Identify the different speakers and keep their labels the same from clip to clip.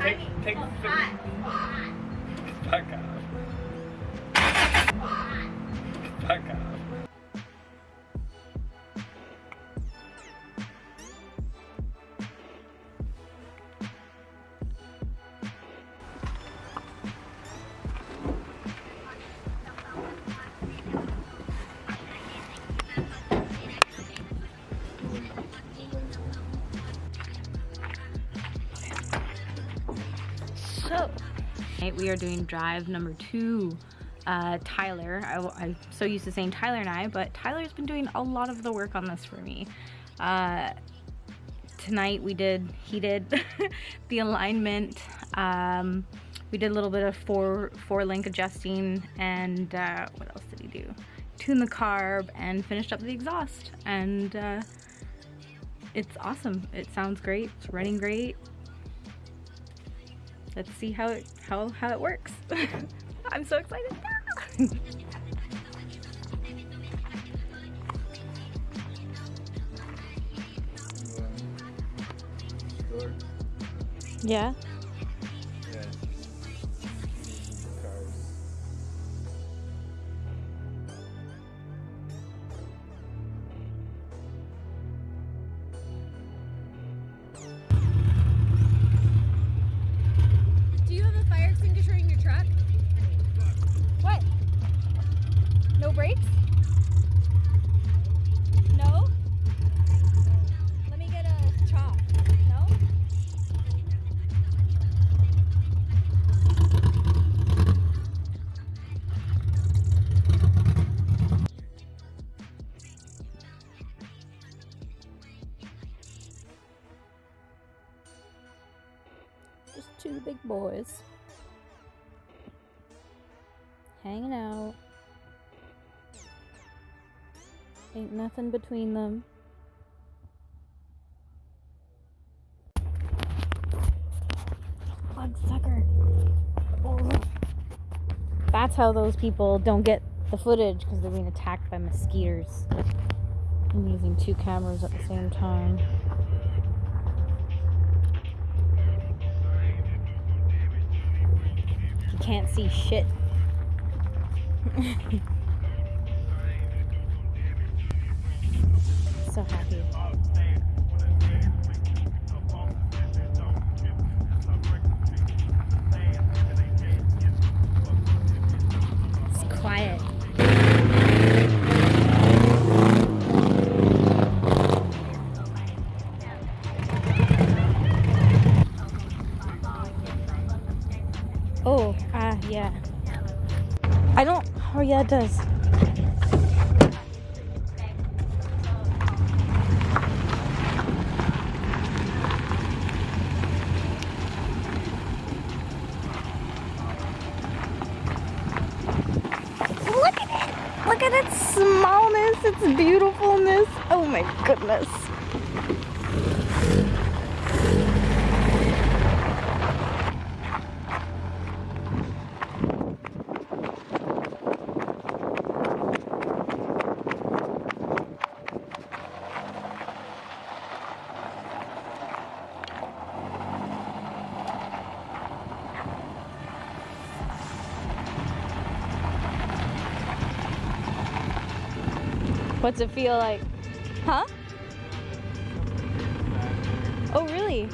Speaker 1: Take, take three. Fuck off. Fuck off.
Speaker 2: Tonight we are doing drive number two. Uh, Tyler, I, am so used to saying Tyler and I, but Tyler's been doing a lot of the work on this for me. Uh, tonight we did, he did the alignment. Um, we did a little bit of four, four link adjusting and uh, what else did he do? Tune the carb and finished up the exhaust. And uh, it's awesome. It sounds great. It's running great let's see how it how how it works. I'm so excited. yeah. Out. Ain't nothing between them. Plug sucker. Oh. That's how those people don't get the footage because they're being attacked by mosquitoes. I'm using two cameras at the same time. You can't see shit. so happy. Yeah, it does. Look at it! Look at its smallness, its beautifulness. Oh my goodness. What's it feel like? Huh? Oh, really?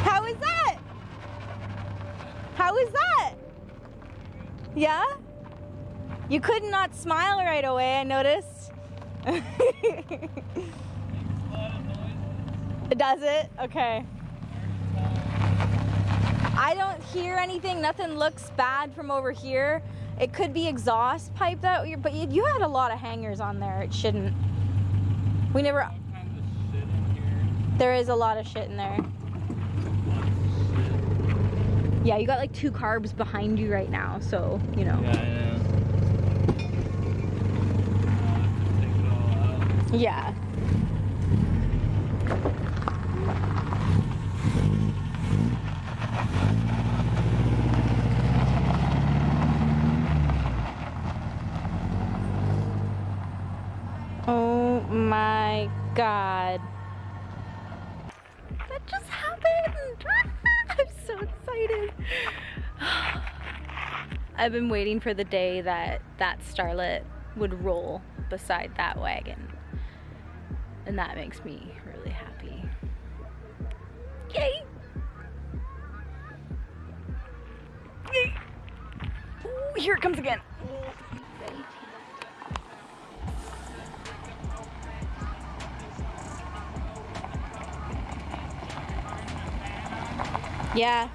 Speaker 2: How is that? How is that? Yeah? You could not smile right away, I noticed. it does it? Okay. I don't hear anything. Nothing looks bad from over here. It could be exhaust pipe that, but you had a lot of hangers on there. It shouldn't. We never.
Speaker 1: All kinds of shit in here.
Speaker 2: There is a lot of shit in there. Yeah, you got like two carbs behind you right now, so you know.
Speaker 1: Yeah, I know. Take it all out.
Speaker 2: Yeah. Oh my god. I've been waiting for the day that that starlet would roll beside that wagon. And that makes me really happy. Yay! Yay! Ooh, here it comes again. Yeah.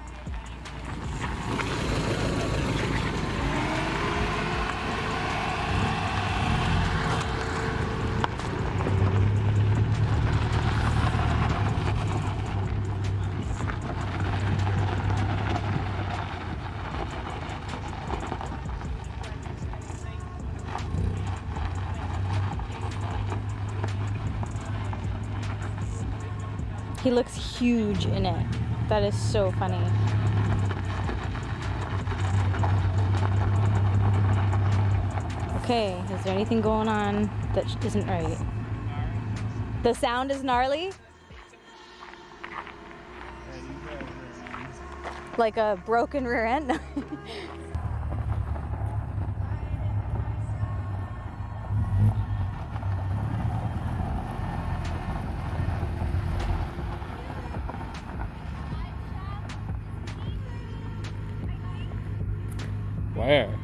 Speaker 2: He looks huge in it. That is so funny. Okay, is there anything going on that isn't right? The sound is gnarly? Like a broken rear end?
Speaker 3: something.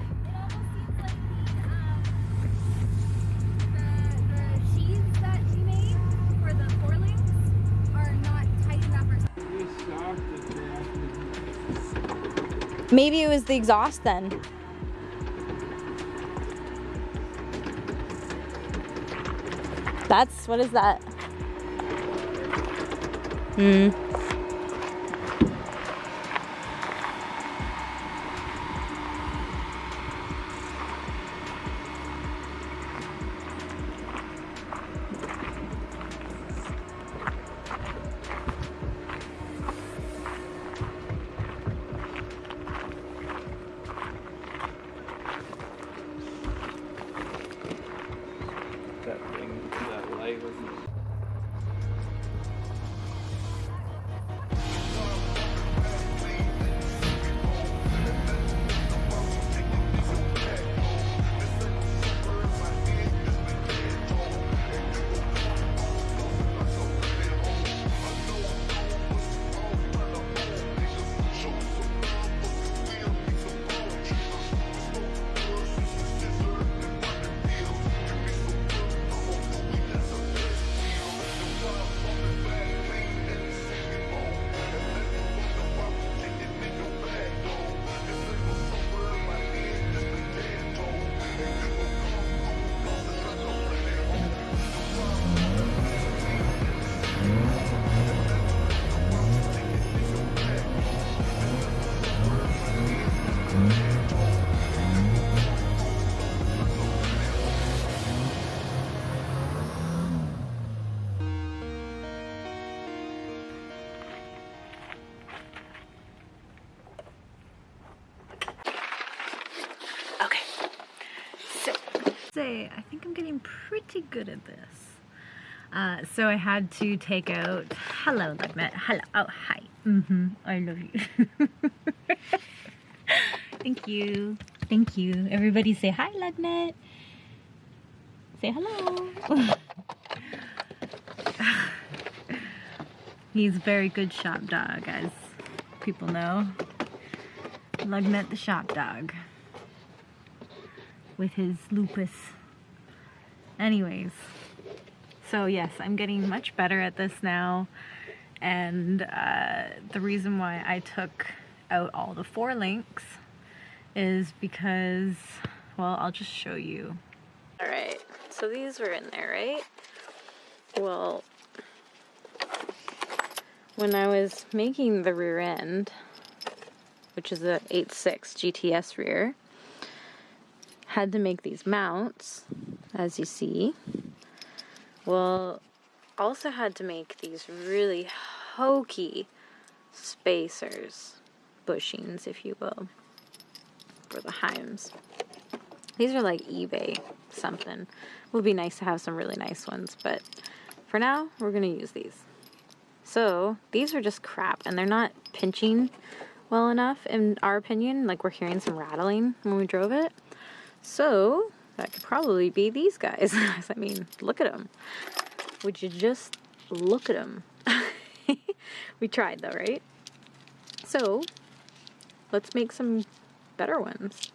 Speaker 2: Maybe it was the exhaust then. That's, what is that? Hmm. Say, I think I'm getting pretty good at this. Uh, so I had to take out, hello, Lugnet. Hello. Oh, hi. Mm-hmm. I love you. Thank you. Thank you. Everybody say hi, Lugnet. Say hello. He's a very good shop dog, as people know. Lugnet the shop dog with his lupus. Anyways, so yes, I'm getting much better at this now. And uh, the reason why I took out all the four links is because, well, I'll just show you. All right, so these were in there, right? Well, when I was making the rear end, which is a 8.6 GTS rear, had to make these mounts, as you see. Well, also had to make these really hokey spacers, bushings, if you will, for the Heims. These are like eBay something. Would be nice to have some really nice ones, but for now, we're gonna use these. So these are just crap, and they're not pinching well enough, in our opinion. Like we're hearing some rattling when we drove it. So that could probably be these guys. I mean, look at them. Would you just look at them? we tried though, right? So let's make some better ones.